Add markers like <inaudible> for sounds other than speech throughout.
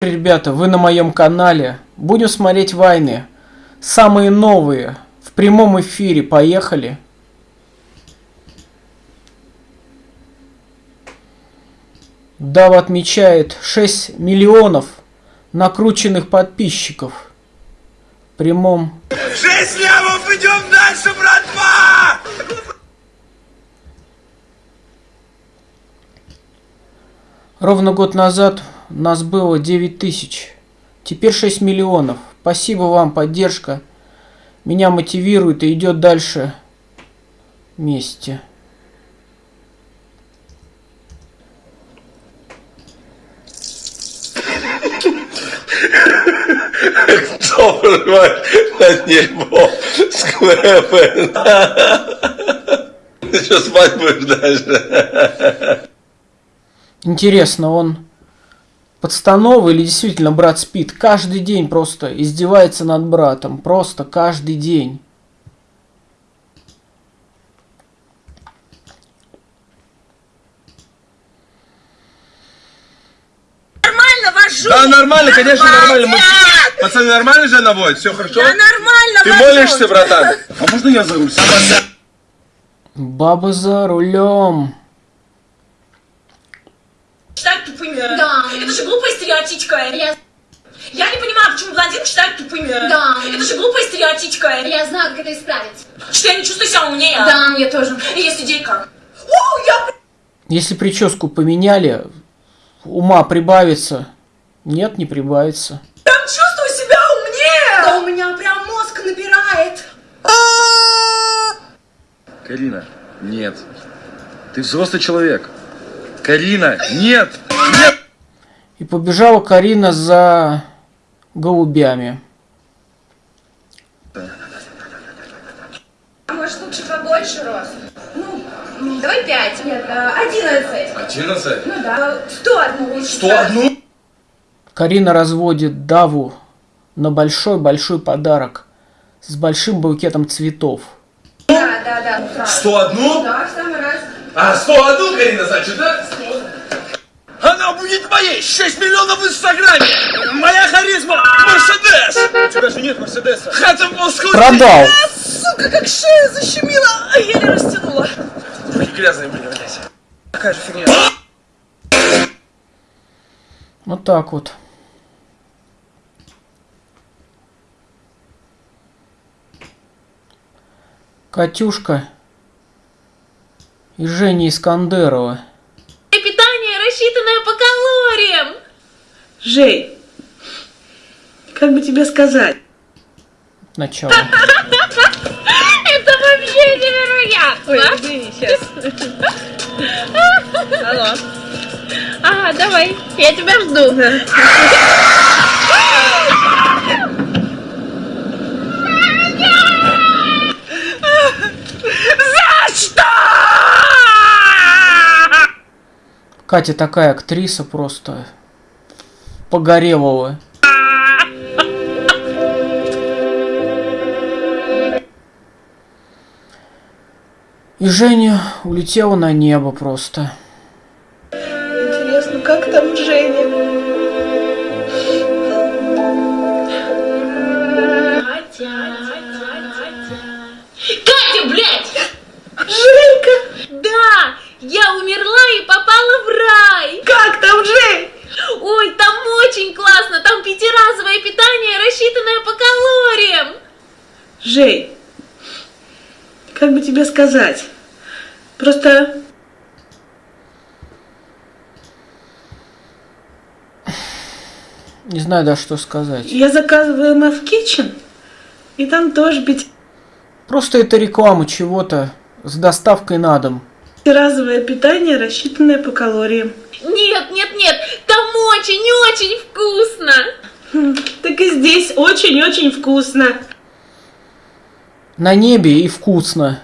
Ребята, вы на моем канале. Будем смотреть войны. Самые новые. В прямом эфире. Поехали. Дава отмечает 6 миллионов накрученных подписчиков. В прямом... 6 лямов, идем дальше, братва! Ровно год назад нас было 9 тысяч. Теперь 6 миллионов. Спасибо вам, поддержка. Меня мотивирует и идет дальше вместе. Кто прорывает на небо сквепы? Ты что, спать будешь дальше? Интересно, он подстанова или действительно брат спит? Каждый день просто издевается над братом. Просто каждый день. Нормально вожу! Да, нормально, конечно, нормально. Мы-! Пацаны, нормально же наводит? Все хорошо? Я нормально Ты вожу! молишься, братан? А можно я за руль? Баба за рулем. Считают тупыми. Да. Это же глупая стереотипка. Я, Я не понимаю, почему блондинок считают тупыми. Да. Это же глупая стереотипка. я знаю, как это исправить. Что я не чувствую себя умнее. Да, я тоже. И есть идейка. О, я Если прическу поменяли, ума прибавится. Нет, не прибавится. прям чувствую себя умнее. Да у меня прям мозг набирает. Карина, нет. Ты взрослый человек. Карина, нет! Нет! И побежала Карина за голубями. А может лучше побольше рост? Ну, давай пять. Нет, а, одиннадцать. 11. Ну да. Сто одну. Что одну? Карина разводит Даву на большой-большой подарок с большим букетом цветов. Да, да, да. Сразу. Что одну? Да, в самый раз. А, 101, Карина, значит, да? Она будет моей! 6 миллионов в Инстаграме! Моя харизма! Мерседес! У тебя же нет Мерседеса! Бы сколько... Продал. сука, как шея защемила. А еле растянула. Руки грязные были, блядь. Какая же фигня. Вот так вот. Катюшка и Женя Искандерова. Рассчитанное по калориям. Жей, как бы тебе сказать? Начало. <laughs> Это вообще невероятно. Ой, извини, сейчас. <laughs> Алло. Ага, давай, я тебя жду. Катя такая актриса просто погорелого. И Женя улетела на небо просто. Сказать? Просто Не знаю даже что сказать. я заказываю MF Kitchen, и там тоже Просто это реклама чего-то с доставкой на дом. пятиразовое питание, рассчитанное по калориям. Нет, нет, нет, там очень-очень вкусно. Хм, Так и здесь очень-очень вкусно. На небе и вкусно.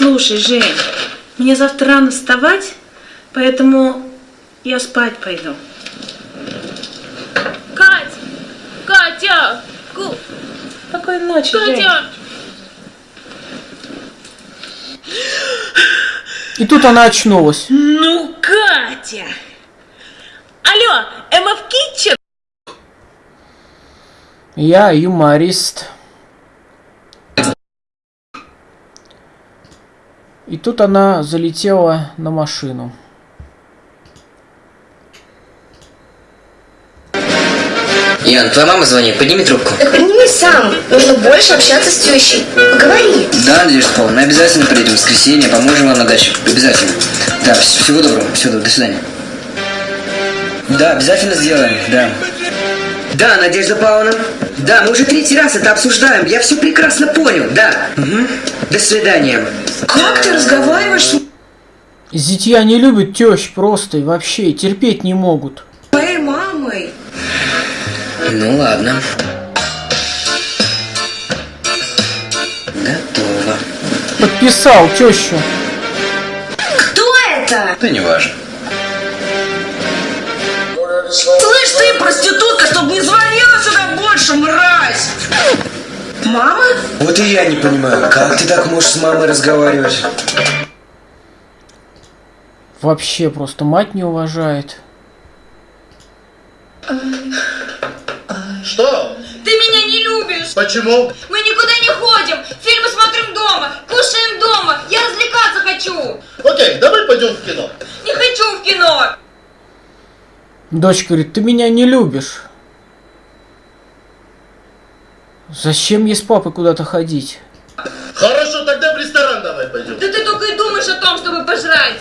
Слушай, Жень, мне завтра рано вставать, поэтому я спать пойду. Кать, Катя, Ку- Спокойной ночи, Жень. Катя. И тут она очнулась. Ну, Катя. Алло, MF Kitchen? Я юморист. И тут она залетела на машину. Ян, твоя мама звонит, подними трубку. Так подними сам. Нужно больше общаться с тещей. Поговори. Да, Надежда Павловна, обязательно приедем в воскресенье, поможем вам на даче. Обязательно. Да, вс- всего доброго, всего доброго, до свидания. Да, обязательно сделаем, да. Да, Надежда Павловна. Да, мы уже третий раз это обсуждаем. Я все прекрасно понял, да. Мгм. До свидания. Как ты разговариваешь с Зятья не любят тещ просто и вообще терпеть не могут. моей мамой? Ну ладно. Готово. Подписал тещу. Кто это? Да не важно. Слышь ты, проститутка, чтоб не звонила сюда больше, мразь! Мама? Вот и я не понимаю, как ты так можешь с мамой разговаривать? Вообще просто мать не уважает. Что? Ты меня не любишь. Почему? Мы никуда не ходим. Фильмы смотрим дома. Кушаем дома. Я развлекаться хочу. Окей, давай пойдем в кино. Не хочу в кино. Дочь говорит, ты меня не любишь. Зачем ей с папой куда-то ходить? Хорошо, тогда в ресторан давай пойдем. Да ты только и думаешь о том, чтобы пожрать.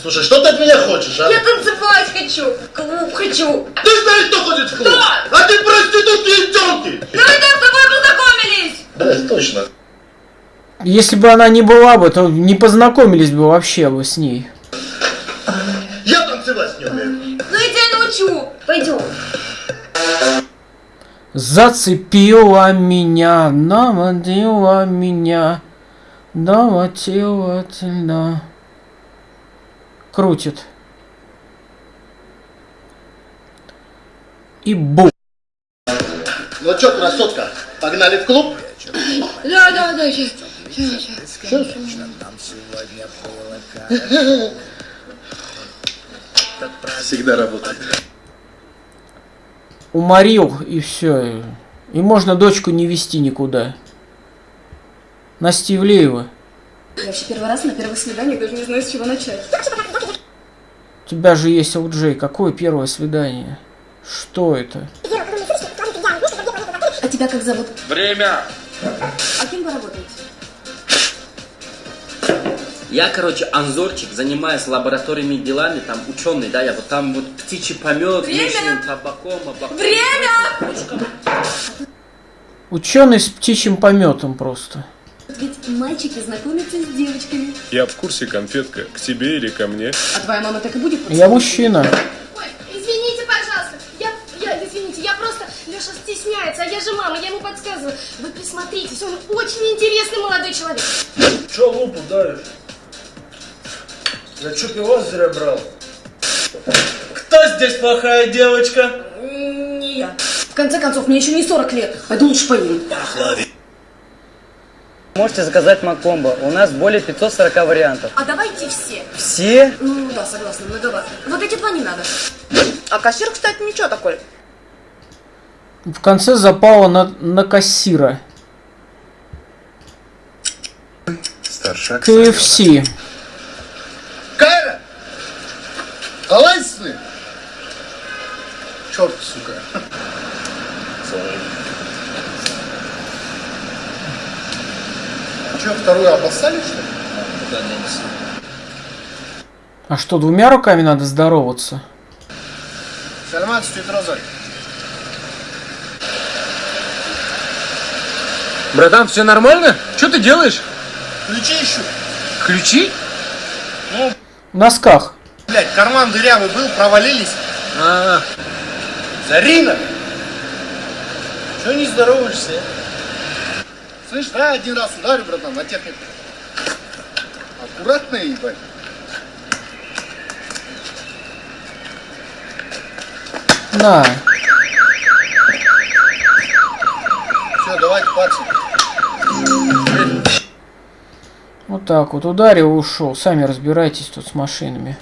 Слушай, что ты от меня хочешь, а? Я танцевать хочу. Клуб хочу. Ты знаешь, кто ходит в клуб? Кто? А ты проститутки и тёлки. Да мы там с тобой познакомились. Да, точно. Если бы она не была бы, то не познакомились бы вообще бы с ней. Я танцевать не умею. Ну я тебя научу. Пойдем. Зацепила меня, наводила меня, доводила Крутит. И бу. Ну чё, красотка, погнали в клуб? Да, да, да, сейчас. Всегда работает. Уморил и все. И можно дочку не вести никуда. Настя Ивлеева. Я вообще первый раз на первых свиданиях даже не знаю, с чего начать. У тебя же есть LJ. Какое первое свидание? Что это? А тебя как зовут? Время! А кем вы работаете? Я, короче, анзорчик, занимаюсь лабораторными делами, там ученый, да, я вот там вот птичий помет, Время! табаком, облаком. Время! Ученый с птичьим пометом просто. Ведь мальчики знакомятся с девочками. Я в курсе, конфетка, к тебе или ко мне? А твоя мама так и будет Я мужчина. Ой, извините, пожалуйста. Я, я, извините, я просто... Леша стесняется, а я же мама, я ему подсказываю. Вы присмотритесь, он очень интересный молодой человек. Чё лупу давишь? Я чё пивас зря брал? Кто здесь плохая девочка? Не я. В конце концов, мне еще не 40 лет. Пойду лучше поем. Можете заказать Макомбо. У нас более 540 вариантов. А давайте все. Все? Ну да, согласна, многовато. Вот эти два не надо. А кассир, кстати, ничего такой. В конце запала на, на кассира. Старшак. KFC. Холодный! Черт, сука. А что, вторую обоссали, что ли? А что, двумя руками надо здороваться? Сальман, стоит розой. Братан, все нормально? Что ты делаешь? Ключи ищу. Ключи? В носках. Блять, карман дырявый был, провалились. А, Зарина! Чего не здороваешься? а? Слышь, давай один раз ударю, братан, на технику. Аккуратно, ебать. На. Все, давайте, пацан. Вот так вот. Ударил ушел. Сами разбирайтесь тут с машинами.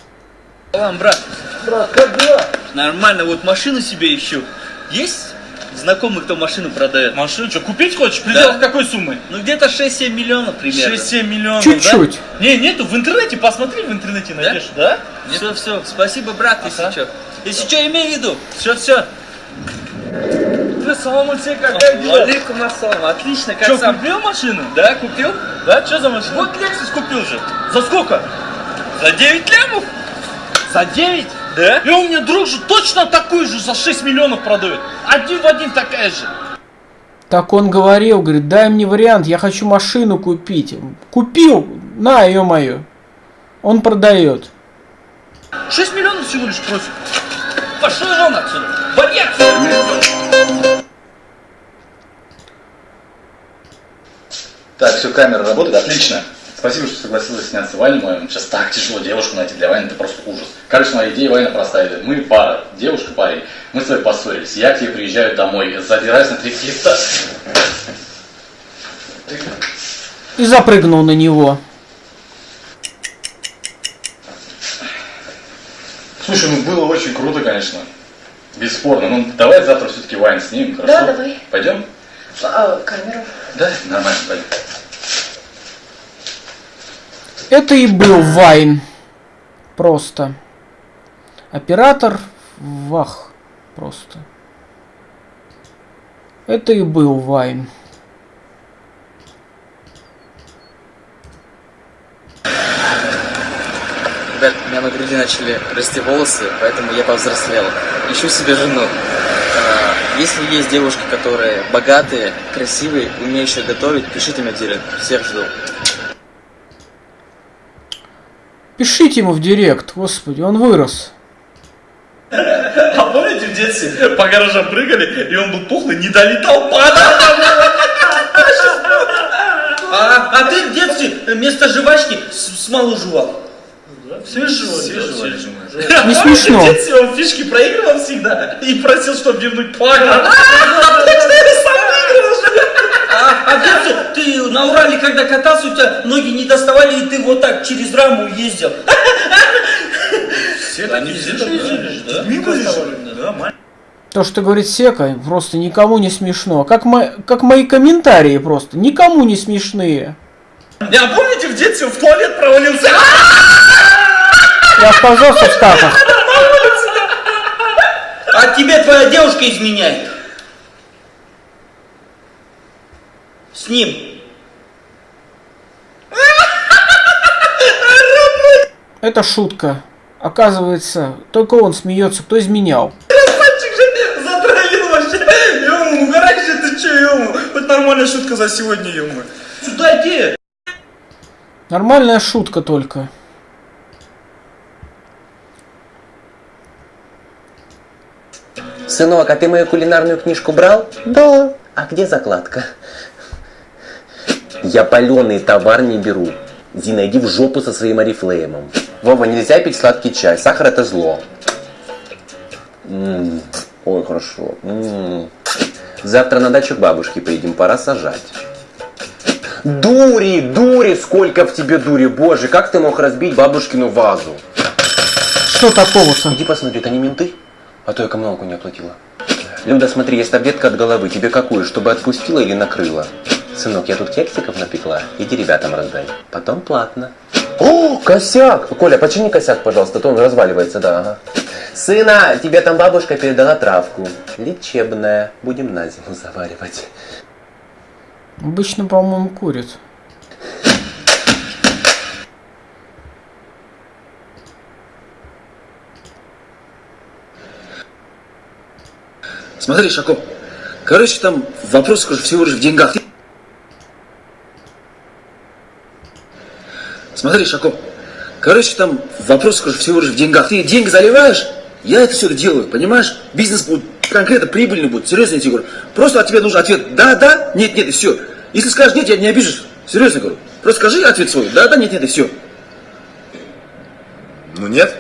Салам, брат. Брат, как дела? Нормально, вот машину себе ищу. Есть знакомый, кто машину продает. Машину что, купить хочешь? Предел Да. какой суммы? Ну где-то 6-7 миллионов примерно. 6-7 миллионов, Чуть-чуть. да? Не, нету, в интернете, посмотри в интернете найдешь, да? Все, все, спасибо, брат, если Ага. что. Если что, имей в виду. Все, все. Салам алейкум, как дела? Алейкум ассалам, отлично, как Что, сам? купил машину? Да, купил? Да, что за машина? Вот Lexus купил же. За сколько? За 9 лямов? За 9? Да? И у меня друг же точно такую же за 6 миллионов продает. Один в один такая же. Так он говорил, говорит, дай мне вариант, я хочу машину купить. Купил, на, ё-моё. Он продает. 6 миллионов всего лишь просит. Пошел вон отсюда. Вали отсюда. Так, все, камера работает, отлично. Спасибо, что согласилась сняться Ване моем. Сейчас так тяжело девушку найти для Вани, это просто ужас. Короче, моя идея Ваня простая. Мы пара, девушка, парень. Мы с тобой поссорились. Я к тебе приезжаю домой, задираюсь на три фита. И запрыгнул на него. Слушай, ну было очень круто, конечно. Бесспорно. Ну, давай завтра все-таки Вань снимем, хорошо? Да, давай. Пойдем? А, камеру. Да, нормально, пойдем. Это и был Вайн. Просто. Оператор вах. Просто. Это и был Вайн. Ребят, у меня на груди начали расти волосы, поэтому я повзрослел. Ищу себе жену. А, Если есть девушки, которые богатые, красивые, умеющие готовить, пишите мне директ. Всех жду. Пишите ему в директ, господи, он вырос. А помните в детстве по гаражам прыгали, и он был пухлый, не долетал, падал. А, а ты в детстве вместо жвачки смолу жевал. Все жевали. Не А смешно. В детстве он фишки проигрывал всегда и просил, чтобы вернуть пага. А, а детстве ты на Урале, когда катался, у тебя ноги не доставали, и ты вот так через раму ездил. Все все жили, да? Же. Да. То, что говорит Сека, просто никому не смешно. Как, мо- как мои комментарии просто. Никому не смешные. Я помните, в детстве в туалет провалился? Я оказался в Штатах. А тебе твоя девушка изменяет. С ним. Это шутка. Оказывается, только он смеется, кто изменял. Красавчик же затравил вообще. Ему, угорай же ты че, ему. Вот нормальная шутка за сегодня, ему. Сюда иди. Нормальная шутка только. Сынок, а ты мою кулинарную книжку брал? Да. А где закладка? Я паленый товар не беру. Зина, иди в жопу со своим орифлеймом. Вова, нельзя пить сладкий чай. Сахар это зло. М, Ой, хорошо. М. Завтра на дачу к бабушке поедем, пора сажать. Дури, дури, сколько в тебе дури, боже, как ты мог разбить бабушкину вазу? Что такого-то? Иди посмотри, это не менты? А то я коммуналку не оплатила. Люда, смотри, есть таблетка от головы. Тебе какую, чтобы отпустила или накрыла? Сынок, я тут кексиков напекла. Иди ребятам раздай. Потом платно. О, косяк! Коля, почини косяк, пожалуйста, а то он разваливается, да. Ага. Сына, тебе там бабушка передала травку. Лечебная. Будем на зиму заваривать. Обычно, по-моему, курит. Смотри, Шако, короче, там вопрос всего лишь в деньгах. Смотри, Шако, короче, там вопрос скажу, всего лишь в деньгах. Ты деньги заливаешь, я это все это делаю, понимаешь? Бизнес будет конкретно прибыльный будет, серьезно я тебе говорю. Просто от тебя нужен ответ да, да, нет, нет, и все. Если скажешь нет, я не обижусь. Серьезно говорю. Просто скажи ответ свой, да, да, нет, нет, и все. Ну нет.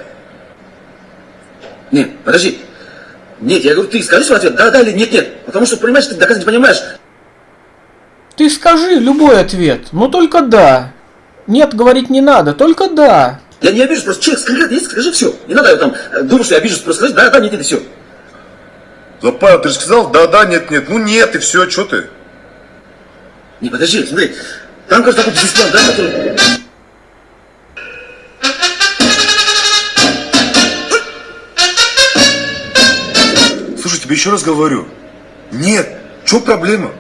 Нет, подожди. Нет, я говорю, ты скажи свой ответ, да, да или нет, нет. Потому что, понимаешь, ты доказать не понимаешь. Ты скажи любой ответ, но только да. Нет, говорить не надо, только да. Я не обижусь, просто человек конкретно есть, скажи все. Не надо там э, думать, что я обижусь, просто скажи, да, да, нет, нет, и все. Запавил, ты же сказал, да-да, нет-нет. Ну нет, и все, что ты? Не, подожди, смотри. Там, кажется, такой дисплей, да, который... Слушай, тебе еще раз говорю. Нет, что проблема?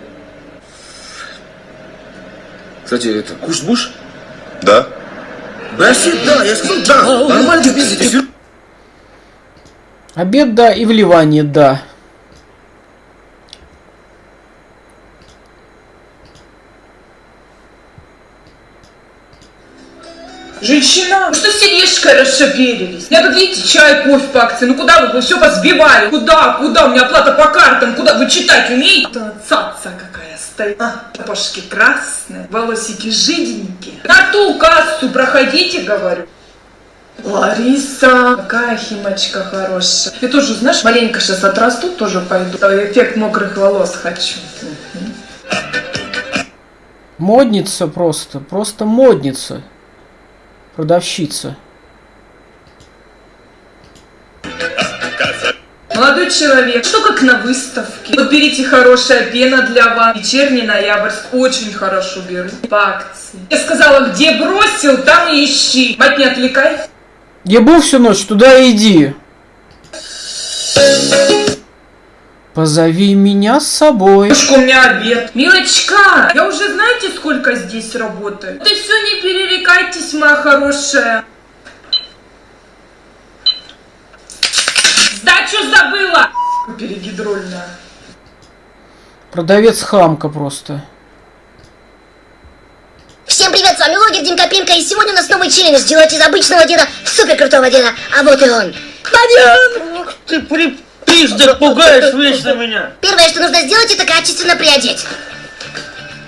Кстати, это куш-буш? Да. Браси, да, я сказал, да. Нормально тебе пиздить. Обед да и вливание да. Женщина, ну что сидишка расшаберились? Я тут, видите, чай, кофе по акции. Ну куда вы, вы все позбивали? Куда, куда? У меня оплата по картам. Куда вы читать умеете? Цаца какая стоит. А, сапожки красные, волосики жиденькие. На ту кассу проходите, говорю. Лариса, какая химочка хорошая. Я тоже, знаешь, маленько сейчас отрасту, тоже пойду. Эффект мокрых волос хочу. Модница просто, просто модница. Продавщица. Молодой человек, что как на выставке? Вот берите хорошая пена для вас. Вечерний ноябрьск очень хорошо беру. По акции. Я сказала, где бросил, там и ищи. Мать, не отвлекай. Был всю ночь, туда иди. Позови меня с собой. Мишка, у меня обед. Милочка, я уже знаете, сколько здесь работаю? Ты все не перерекайтесь, моя хорошая. Сдачу забыла! Перегидрольная. Продавец хамка просто. Всем привет, с вами Логин Димка Пимка, и сегодня у нас новый челлендж сделать из обычного деда супер крутого деда, а вот и он. Бадян! Ух ты, припиздок, пугаешь вечно меня. Первое, что нужно сделать, это качественно приодеть.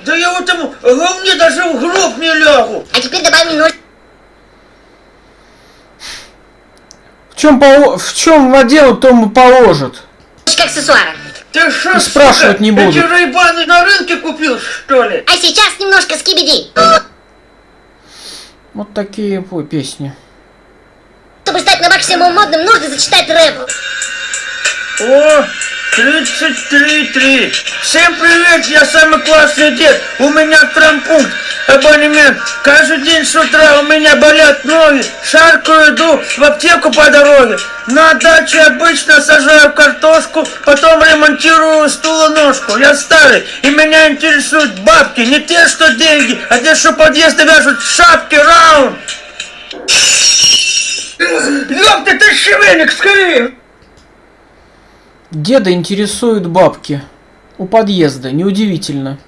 Да я в этом говне даже в гроб не лягу. А теперь добавим немножко чем, поло... в чем отдел, тому положат. аксессуара. Ты И спрашивать сука, не буду. Эти рейбаны на рынке купил, что ли? А сейчас немножко скибиди. Вот такие ой, песни. Чтобы стать на максимум модным, нужно зачитать рэп. О, 33-3. Всем привет, я самый классный дед. У меня трампункт, абонемент. Каждый день с утра у меня болят ноги. Шаркаю иду в аптеку по дороге. На даче обычно сажаю картошку, потом ремонтирую стулоножку. Я старый, и меня интересуют бабки. Не те, что деньги, а те, что подъезды вяжут шапки раунд. Ёпта, ты шевелик, скорее! Деда интересуют бабки. У подъезда, неудивительно.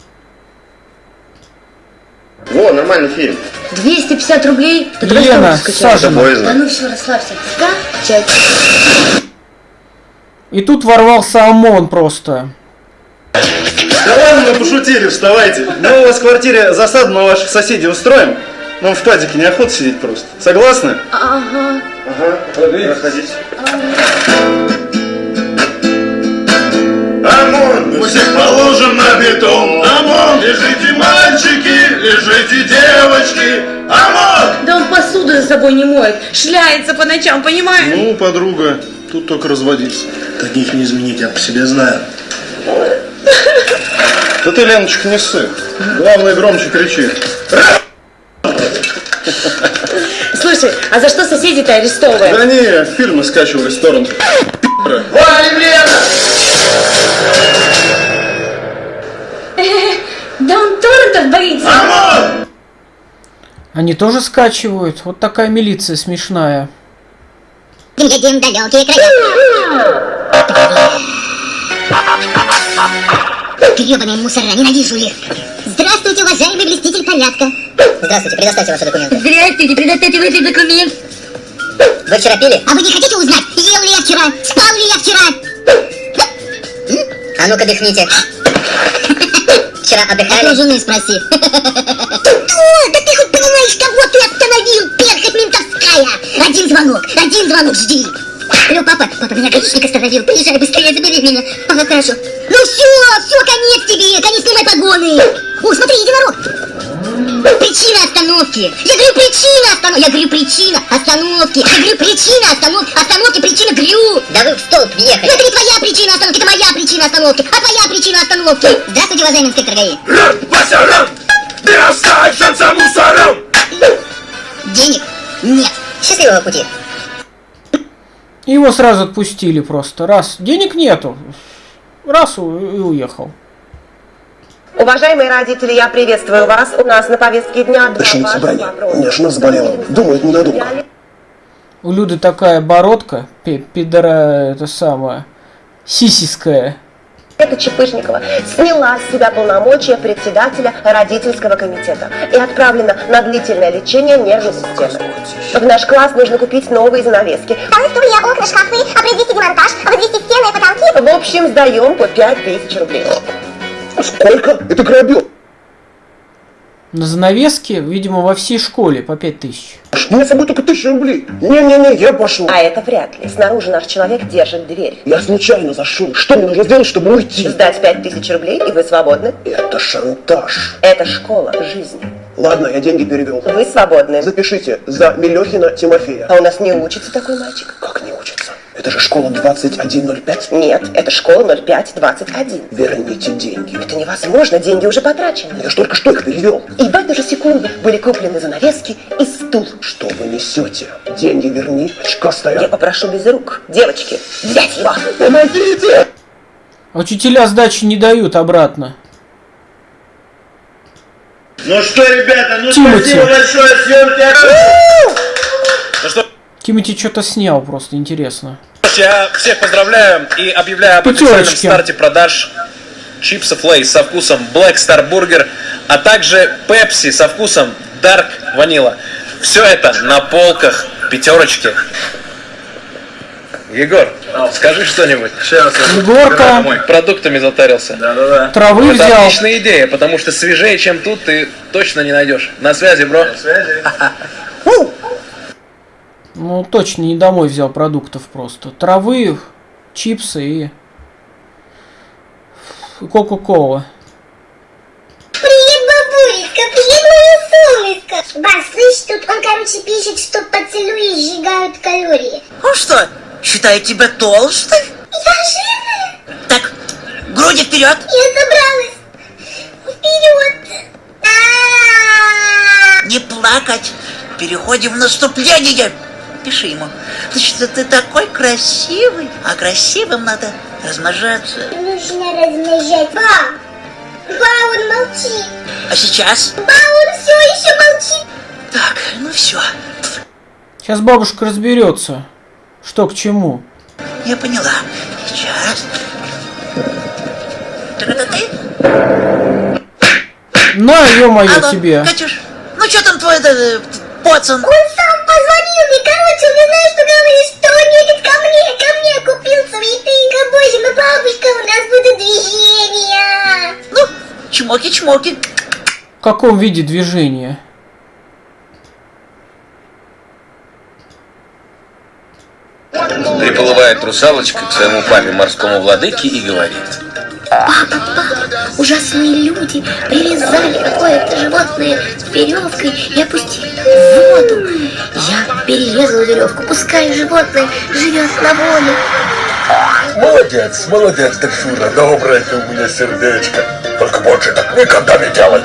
Во, нормальный фильм. 250 рублей? Ты скачай. Сажина. Да ну все, расслабься. Скачать. И тут ворвался ОМОН просто. Да ладно, мы пошутили, вставайте. Мы у вас в квартире засаду на ваших соседей устроим. Нам в падике неохота сидеть просто. Согласны? Ага. Ага, проходите. ОМОН, мы всех положим на бетон. ОМОН, лежите мальчики, лежите девочки. ОМОН! Да он посуду за собой не моет, шляется по ночам, понимаешь? Ну, подруга, тут только разводиться. Таких не изменить, я по себе знаю. Да ты, Леночка, не ссы. Главное, громче кричи. Слушай, а за что соседи-то арестовывают? Да не, фильмы скачивали с торрента. Валим, Лена! Торрентов боится. Они тоже скачивают. Вот такая милиция смешная. Далекие края. Гребаные мусора, ненавижу их. Здравствуйте, уважаемый блеститель порядка. Здравствуйте, предоставьте ваши документы. Здравствуйте, предоставьте ваши документы. Вы вчера пили? А вы не хотите узнать, ел ли я вчера? Спал ли я вчера? А ну-ка дыхните. <laughs> Вчера отдыхали? У жены спроси. Что? Да ты хоть понимаешь, кого ты остановил? Перхоть ментовская! Один звонок, один звонок, жди. Алло, папа, папа, меня гаишник остановил. Приезжай быстрее, забери меня. Ага, хорошо. Ну все, все, конец тебе, конец снимай погоны. О, смотри, единорог. Причина остановки. Я говорю, причина остановки. Я говорю, причина остановки. Я говорю, причина остановки. Остановки, причина, говорю. Да вы в столб въехали. Ну это не твоя причина остановки, это моя причина остановки. А твоя причина остановки. Здравствуйте, уважаемый инспектор ГАИ. Вася, рам! Ты останешься за мусором! Денег нет. Счастливого пути. Его сразу отпустили просто. Раз, денег нету. Раз и уехал. Уважаемые родители, я приветствую вас. У нас на повестке дня два собрание. вопроса. У меня жена заболела. Думает, ненадолго. У Люды такая бородка, пи- пидора, это самое, сисиская. Это Чепышникова сняла с себя полномочия председателя родительского комитета и отправлена на длительное лечение нервной системы. В наш класс нужно купить новые занавески. Вторая стулья, окна, шкафы, произвести демонтаж, возвести стены и потолки. В общем, сдаем по 5000 рублей. Сколько? Это грабеж. На занавеске, видимо, во всей школе по пять тысяч. У меня с собой только тысяча рублей. Не-не-не, я пошел. А это вряд ли. Снаружи наш человек держит дверь. Я случайно зашел. Что мне нужно сделать, чтобы уйти? Сдать 5000 рублей, и вы свободны. Это шантаж. Это школа жизни. Ладно, я деньги перевел. Вы свободны. Запишите за Мелехина Тимофея. А у нас не учится такой мальчик. Как не учится? Это же школа 2105. Нет, это школа 0521. Верните деньги. Это невозможно, деньги уже потрачены. Я ж только что их перевел. И в эту же секунду были куплены занавески и стул. Что вы несете? Деньги верни, очкастая. Я попрошу без рук. Девочки, взять его. Помогите! Учителя сдачи не дают обратно. Ну что, ребята, ну Тимати. спасибо большое, съемки. Тимати что-то снял просто, интересно. я всех поздравляю и объявляю об официальном Пятерочки. старте продаж чипсов Lay's со вкусом Black Star Burger, а также Pepsi со вкусом Dark Vanilla. Все это на полках пятерочки. Егор, скажи что-нибудь. Сейчас. Егорка. Продуктами затарился. Да-да-да. Травы Это взял. отличная идея, потому что свежее, чем тут, ты точно не найдешь. На связи, bro. Связи. Ну, точно не домой взял продуктов просто. Травы, чипсы и... и Кока-кола. Привет, бабулечка, привет, мое солнышко. Бас, слышь, тут он, короче, пишет, что поцелуи сжигают калории. Ну что, считаю тебя толстой? Я жирная? Так, груди вперед. Я забралась. Вперед. А-а-а. Не плакать. Переходим в наступление. Пиши ему. Значит, ты такой красивый. А красивым надо размножаться. Нужно размножать. Ба, ба, он молчит. А сейчас? Ба, он все еще молчит. Так, ну все. Сейчас бабушка разберется, что к чему. Я поняла. Сейчас. Та-та-та-ты. На, ё-моё, тебе. Катюш, ну что там твой э, пацан? Он позвонил мне, короче, он не знает, что говорит, что он едет ко мне, ко мне купил цветы. Боже, ну бабушка, у нас будут движения. Ну, чмоки-чмоки. В каком виде движения? Приплывает русалочка к своему папе морскому владыке и говорит. Папа, папа, ужасные люди привязали какое-то животное веревкой и опустили в воду. Я перерезала веревку, пускай животное живет на воле. Молодец, молодец, Дельфина, доброе ты у меня сердечко. Только больше так никогда не делай.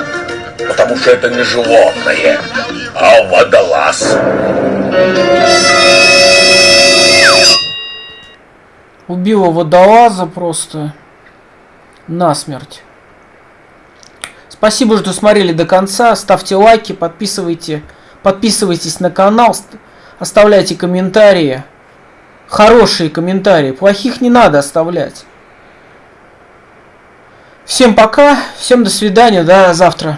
Потому что это не животное, а водолаз. Убила водолаза просто насмерть. Спасибо, что смотрели до конца. Ставьте лайки, подписывайте, подписывайтесь на канал, ст- оставляйте комментарии. Хорошие комментарии, плохих не надо оставлять. Всем пока, всем до свидания, до завтра.